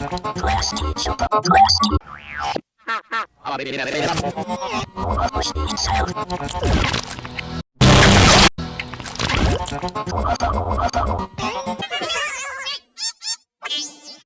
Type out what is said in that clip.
What the inside.